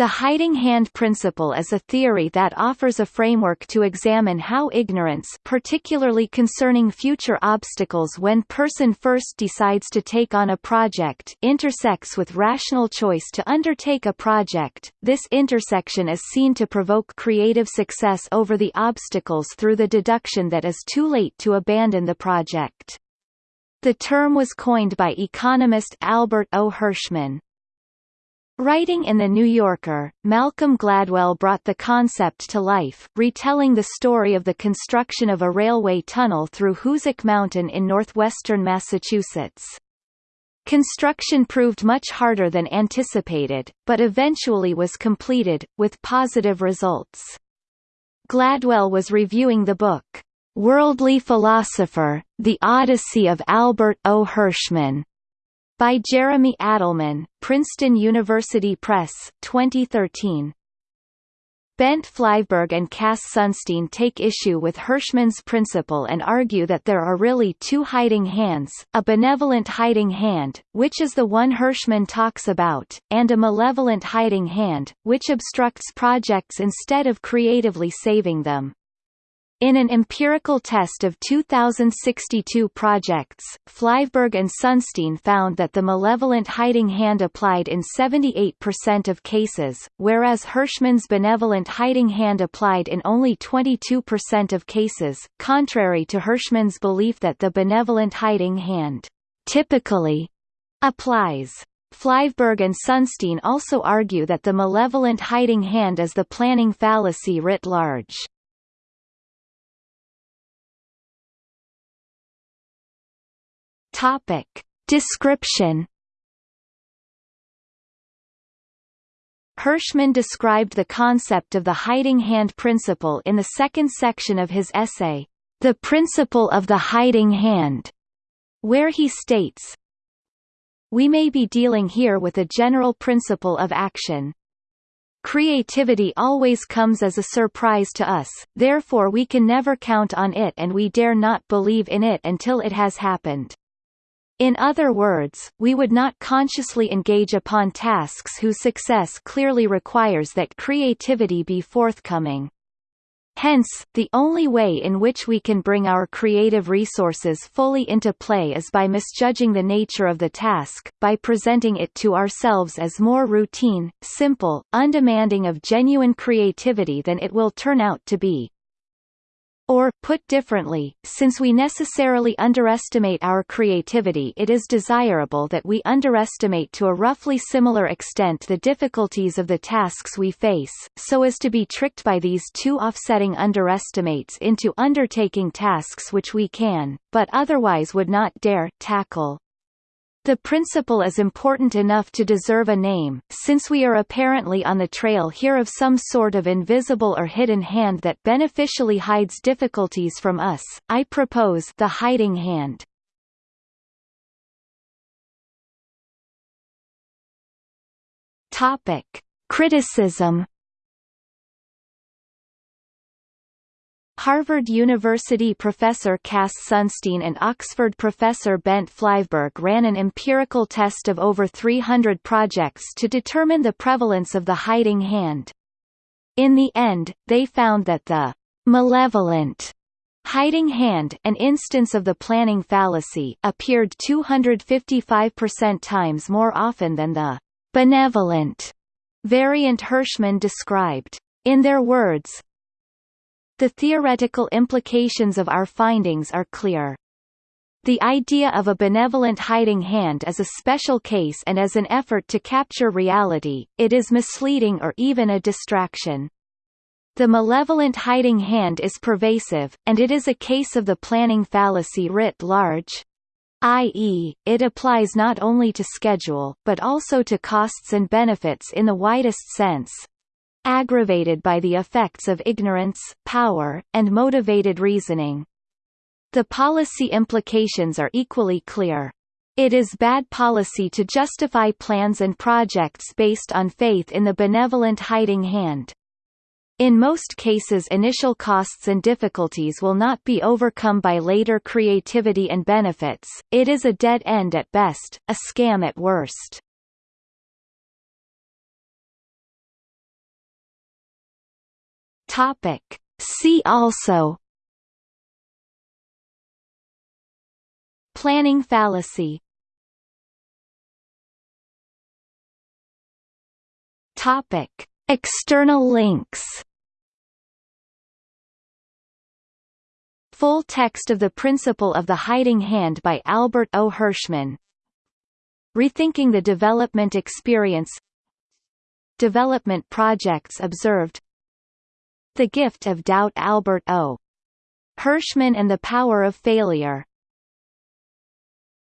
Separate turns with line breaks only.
The hiding hand principle is a theory that offers a framework to examine how ignorance particularly concerning future obstacles when person first decides to take on a project intersects with rational choice to undertake a project. This intersection is seen to provoke creative success over the obstacles through the deduction that is too late to abandon the project. The term was coined by economist Albert O. Hirschman. Writing in The New Yorker, Malcolm Gladwell brought the concept to life, retelling the story of the construction of a railway tunnel through Hoosic Mountain in northwestern Massachusetts. Construction proved much harder than anticipated, but eventually was completed, with positive results. Gladwell was reviewing the book, Worldly Philosopher, The Odyssey of Albert O. Hirschman, by Jeremy Adelman, Princeton University Press, 2013. Bent Flyvbjerg and Cass Sunstein take issue with Hirschman's principle and argue that there are really two hiding hands, a benevolent hiding hand, which is the one Hirschman talks about, and a malevolent hiding hand, which obstructs projects instead of creatively saving them. In an empirical test of 2,062 projects, Flyvbjerg and Sunstein found that the malevolent hiding hand applied in 78% of cases, whereas Hirschman's benevolent hiding hand applied in only 22% of cases, contrary to Hirschman's belief that the benevolent hiding hand typically applies. Flyvbjerg and Sunstein also argue that the malevolent hiding hand is the planning fallacy writ large. Topic. Description Hirschman described the concept of the hiding hand principle in the second section of his essay, The Principle of the Hiding Hand, where he states, We may be dealing here with a general principle of action. Creativity always comes as a surprise to us, therefore we can never count on it and we dare not believe in it until it has happened. In other words, we would not consciously engage upon tasks whose success clearly requires that creativity be forthcoming. Hence, the only way in which we can bring our creative resources fully into play is by misjudging the nature of the task, by presenting it to ourselves as more routine, simple, undemanding of genuine creativity than it will turn out to be. Or, put differently, since we necessarily underestimate our creativity it is desirable that we underestimate to a roughly similar extent the difficulties of the tasks we face, so as to be tricked by these two offsetting underestimates into undertaking tasks which we can, but otherwise would not dare, tackle. The principle is important enough to deserve a name, since we are apparently on the trail here of some sort of invisible or hidden hand that beneficially hides difficulties from us. I propose the hiding hand. Topic: Criticism Harvard University professor Cass Sunstein and Oxford professor Bent Flyvbjerg ran an empirical test of over 300 projects to determine the prevalence of the hiding hand. In the end, they found that the malevolent hiding hand an instance of the planning fallacy appeared 255% times more often than the benevolent variant Hirschman described. In their words, the theoretical implications of our findings are clear. The idea of a benevolent hiding hand is a special case and as an effort to capture reality, it is misleading or even a distraction. The malevolent hiding hand is pervasive, and it is a case of the planning fallacy writ large, i.e., it applies not only to schedule, but also to costs and benefits in the widest sense, aggravated by the effects of ignorance, power, and motivated reasoning. The policy implications are equally clear. It is bad policy to justify plans and projects based on faith in the benevolent hiding hand. In most cases initial costs and difficulties will not be overcome by later creativity and benefits, it is a dead end at best, a scam at worst. Topic. See also Planning fallacy Topic. External links Full text of The Principle of the Hiding Hand by Albert O. Hirschman Rethinking the Development Experience Development projects observed The Gift of Doubt Albert O. Hirschman and the Power of Failure